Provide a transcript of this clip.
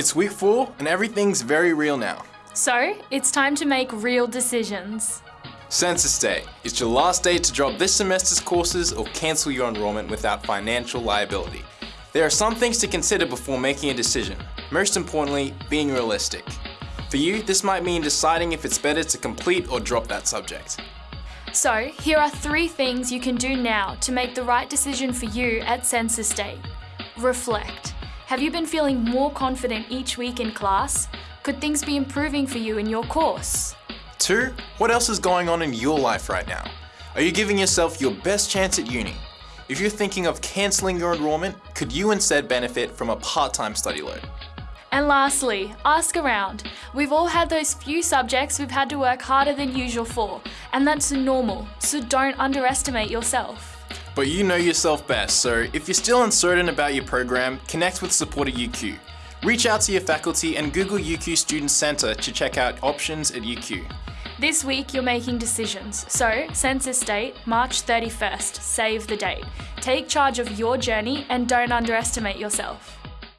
It's week four and everything's very real now. So, it's time to make real decisions. Census Day. It's your last day to drop this semester's courses or cancel your enrollment without financial liability. There are some things to consider before making a decision. Most importantly, being realistic. For you, this might mean deciding if it's better to complete or drop that subject. So, here are three things you can do now to make the right decision for you at Census Day. Reflect. Have you been feeling more confident each week in class? Could things be improving for you in your course? Two, what else is going on in your life right now? Are you giving yourself your best chance at uni? If you're thinking of cancelling your enrolment, could you instead benefit from a part-time study loan? And lastly, ask around. We've all had those few subjects we've had to work harder than usual for, and that's normal, so don't underestimate yourself. But you know yourself best, so if you're still uncertain about your program, connect with Support at UQ. Reach out to your faculty and Google UQ Student Centre to check out options at UQ. This week you're making decisions, so census date, March 31st, save the date. Take charge of your journey and don't underestimate yourself.